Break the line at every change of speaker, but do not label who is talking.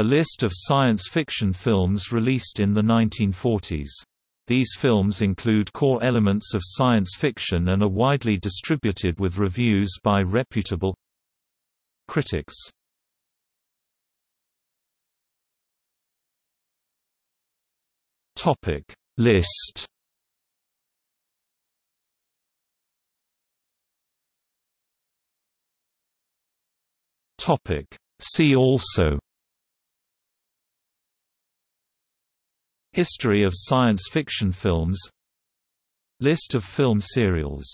A list of science fiction films released in the 1940s. These films include core elements of science fiction and are widely distributed with reviews by reputable critics. Topic List Topic See also History of science fiction films. List of film serials